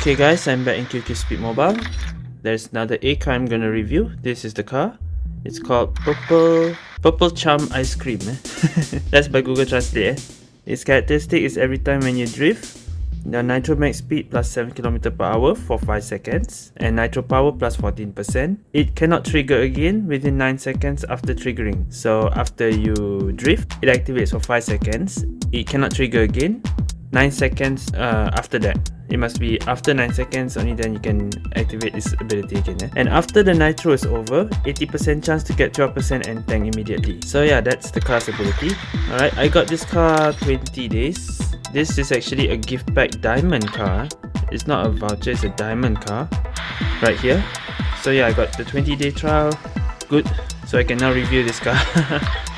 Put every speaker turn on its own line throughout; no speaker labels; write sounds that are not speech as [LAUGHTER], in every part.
Okay guys, I'm back in QQ Speed Mobile. There's another A car I'm gonna review. This is the car. It's called Purple Purple Charm Ice Cream. Eh? [LAUGHS] That's by Google Translate. Eh? Its characteristic is every time when you drift, the nitro max speed plus 7 km per hour for 5 seconds and nitro power plus 14%. It cannot trigger again within 9 seconds after triggering. So after you drift, it activates for 5 seconds. It cannot trigger again 9 seconds uh, after that. It must be after 9 seconds only then you can activate this ability again. Eh? And after the nitro is over, 80% chance to get 12% and tank immediately. So yeah, that's the car's ability. Alright, I got this car 20 days. This is actually a gift pack diamond car. It's not a voucher, it's a diamond car. Right here. So yeah, I got the 20 day trial. Good. So I can now review this car. [LAUGHS]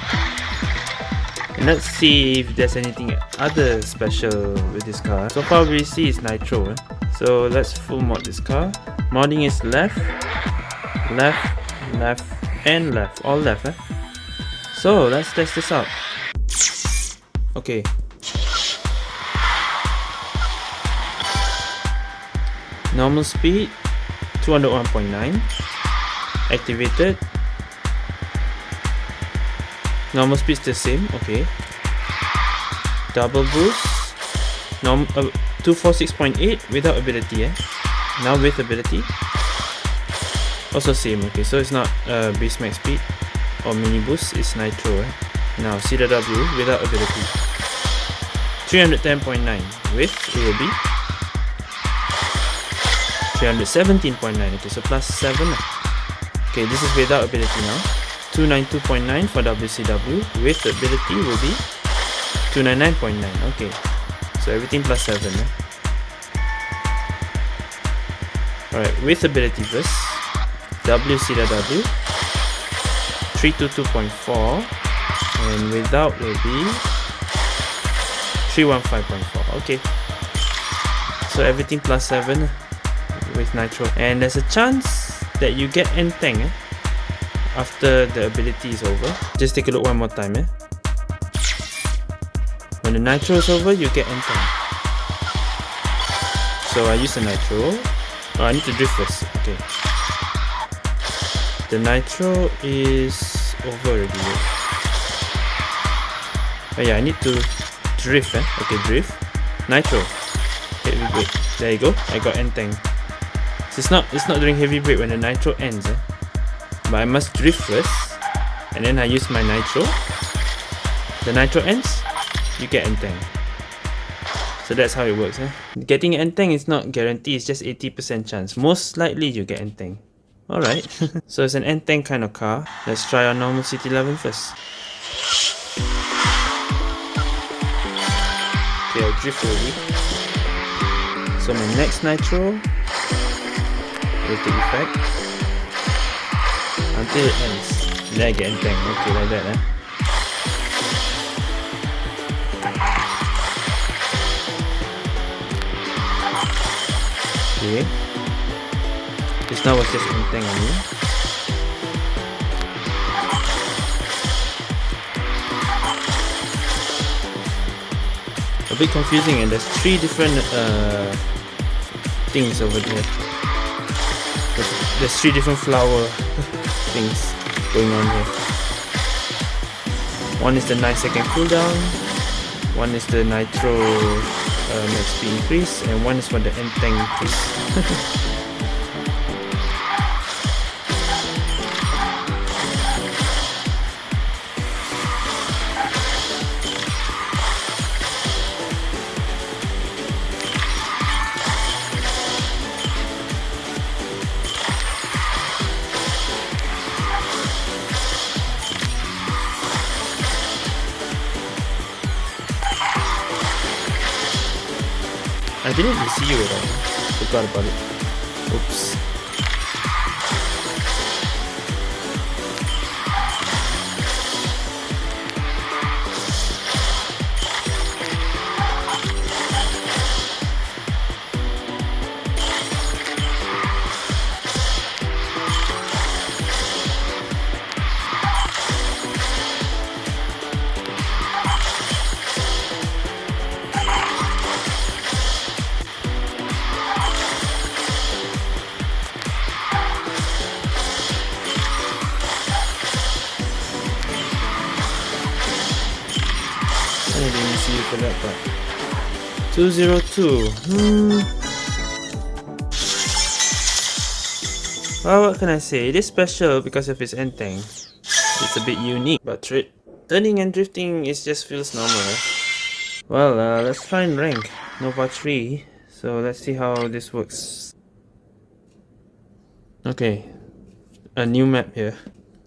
let's see if there's anything other special with this car. So far we see is nitro. Eh? So let's full mod this car. Modding is left, left, left, and left. All left. Eh? So let's test this out. Okay. Normal speed 201.9 activated normal speed is the same okay. Double boost. Norm uh, 246.8 without ability eh? Now with ability. Also same okay so it's not uh, base max speed or mini boost it's nitro eh? now CW without ability. 310.9 with it will be 317.9 okay so plus 7 okay this is without ability now 292.9 for WCW with ability will be 299.9 okay. So everything plus 7 eh? alright with ability first WCW 322.4 and without will be 315.4 okay. So everything plus 7 with nitro. And there's a chance that you get N-Tank eh? After the ability is over. Just take a look one more time. Eh? When the nitro is over, you get N10. So I use the nitro. Oh, I need to drift first. Okay. The nitro is over already. Oh yeah, I need to drift. Eh? Okay, drift. Nitro. Heavy brake. There you go. I got N10. So it's not it's not doing heavy brake when the nitro ends. Eh? But I must drift first and then I use my nitro. The nitro ends you get N-Tank. So that's how it works eh? getting N-Tank is not guaranteed it's just 80% chance. Most likely you get N-Tank. Alright. [LAUGHS] So it's an N-Tank kind of car. Let's try our normal city 11 first. Okay I'll drift already. So my next nitro will take effect until it ends. Then I get N-Tank. Okay, like that. Eh? Okay. Just now was just N-Tank on me. A bit confusing and there's three different uh, things over there. There's three different flower [LAUGHS] things going on here. One is the 9 second cooldown, one is the nitro uh, max speed increase, and one is for the N-Tank increase. [LAUGHS] I didn't even see you at all. Forgot about it. Oops. That part. 202. Hmm. Well, what can I say? It is special because of its ending. It's a bit unique, but turning and drifting is just feels normal. Well, uh, let's and rank Nova 3. So let's see how this works. Okay, a new map here.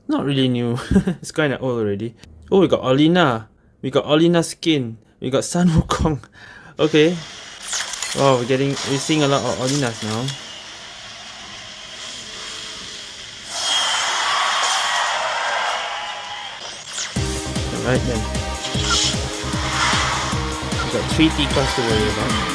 Not really new, [LAUGHS] it's kinda old already. Oh, we got Olina. We got Olina skin. We got Sun Wukong. [LAUGHS] Okay. Wow, we're getting, we're seeing a lot of Olinas now. Alright then. We got three T-Cars to worry about.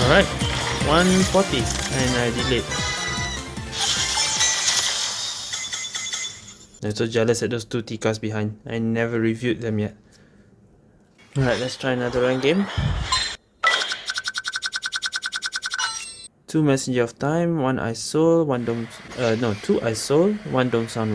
Alright, 140 and I delayed. I'm so jealous at those two T-cars behind. I never reviewed them yet. Alright, let's try another run game. Two Messenger of Time, one Ice Soul, one Dome... Uh, no, two Ice Soul, one Dome Sound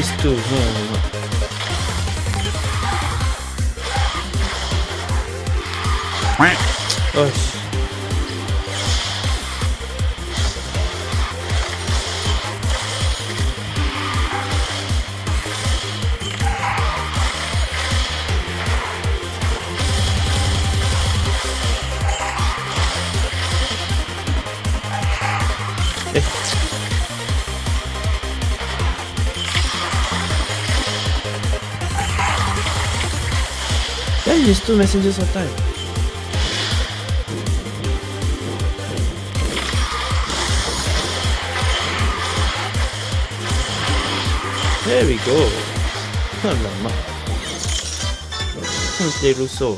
These two, no, Oh, use two messengers at a time. There we go. Play Russo.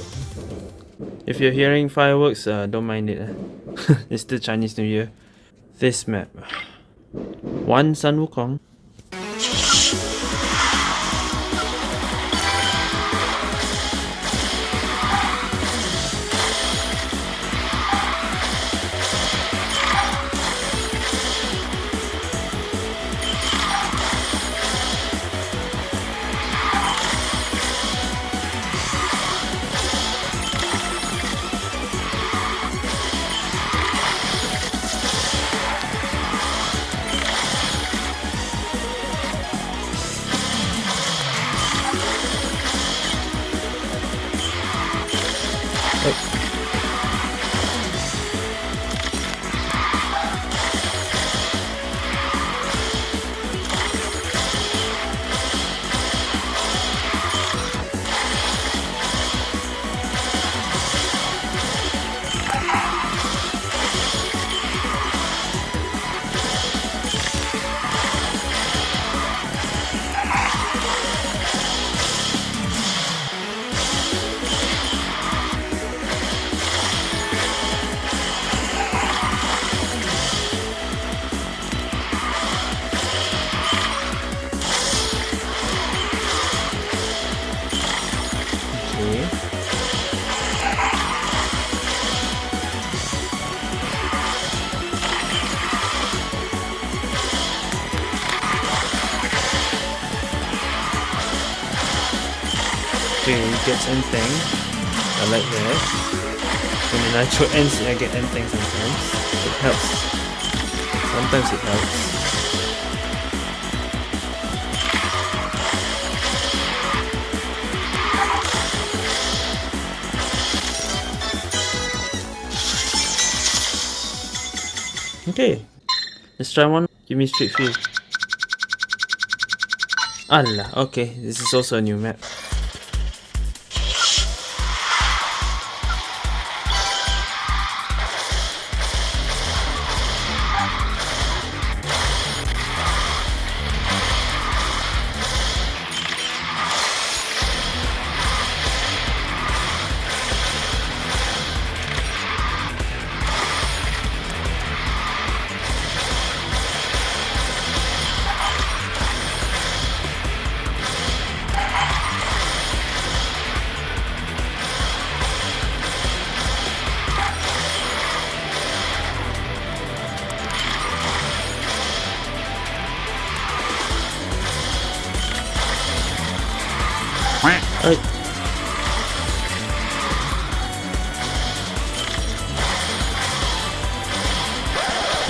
If you're hearing fireworks, uh, don't mind it. Eh? [LAUGHS] it's still Chinese New Year. This map. One Sun Wukong. Gets anything. I like that. When the nitro ends, I get end anything sometimes. It helps. Sometimes it helps. Okay, let's try one. Give me straight field. Allah, okay, this is also a new map.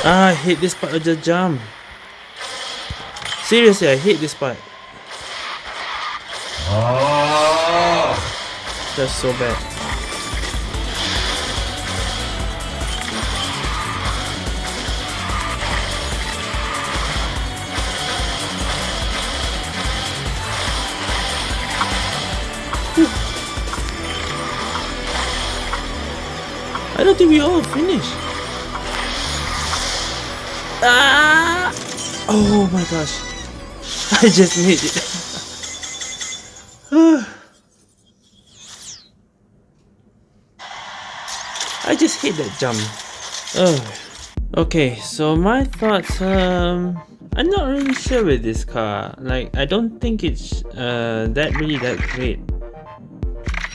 Ah, I hate this part of the jump. Seriously, I hate this part. That's so bad. I don't think we all finished. Ah! Oh my gosh. I just made it. [SIGHS] I just hit that jump. Oh. Okay, so my thoughts, um, I'm not really sure with this car. Like, I don't think it's uh, that really that great.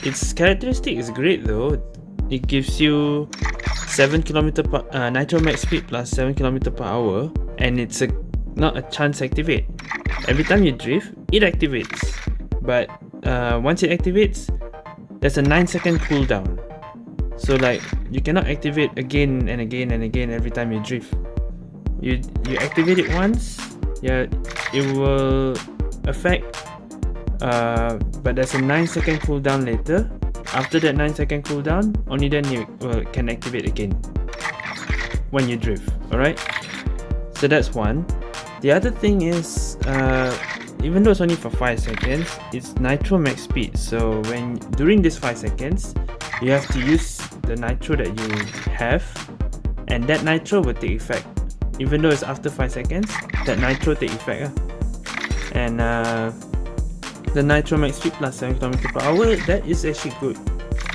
Its characteristic is great though it gives you 7 km per uh, nitro max speed plus 7 km per hour and it's a not a chance activate. Every time you drift it activates. But uh, once it activates there's a 9 second cooldown so like you cannot activate again and again and again every time you drift. You you activate it once yeah it will affect uh, but there's a 9 second cooldown later after that 9 second cooldown, only then you uh, can activate again when you drift, alright? So that's one. The other thing is, uh, even though it's only for 5 seconds, it's nitro max speed. So when during this 5 seconds, you have to use the nitro that you have and that nitro will take effect. Even though it's after 5 seconds, that nitro take effect. Uh. And uh, the Nitro Max Speed plus 7 km per hour, that is actually good.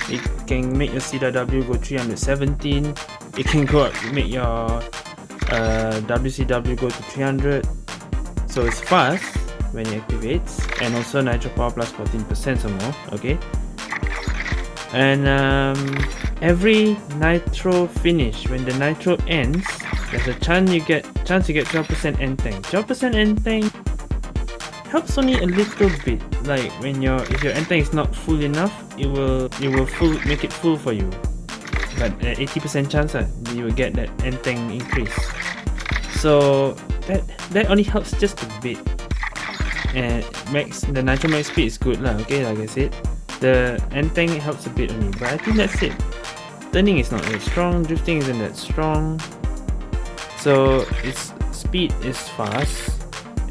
It can make your CW go 317, it can go up, make your uh, WCW go to 300, so it's fast when it activates, and also Nitro Power plus 14% or more, okay? And um, every Nitro finish, when the Nitro ends, there's a chance you get chance you get 12% N-Tank. 12% N-Tank helps only a little bit. Like when your if your tank is not full enough it will it will full make it full for you. But at 80% chance uh, you will get that tank increase. So that that only helps just a bit. And max the nitro max speed is good lah okay like I said. The tank helps a bit only but I think that's it. Turning is not that strong drifting isn't that strong. So its speed is fast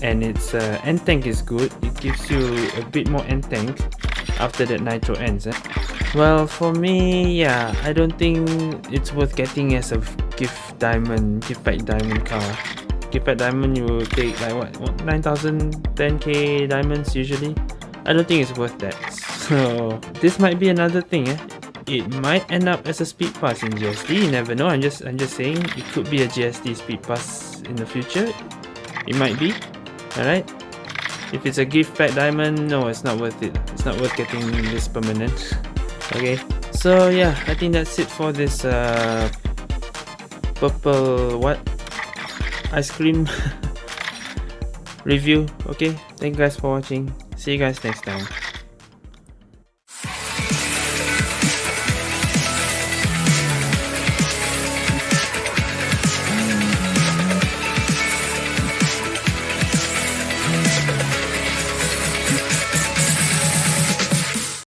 and its uh, N-Tank is good. It gives you a bit more N-Tank after that nitro ends eh? well for me yeah i don't think it's worth getting as a gift diamond gift pack diamond car. Gift pack diamond you will take like what, what 9000 10k diamonds usually? I don't think it's worth that. [LAUGHS] So this might be another thing eh? it might end up as a speed pass in gsd you never know. I'm just i'm just saying it could be a gsd speed pass in the future. It might be Alright? If it's a gift pack diamond, no, it's not worth it. It's not worth getting this permanent. Okay, so yeah, I think that's it for this uh, purple, what? Ice cream [LAUGHS] review. Okay, thank you guys for watching. See you guys next time.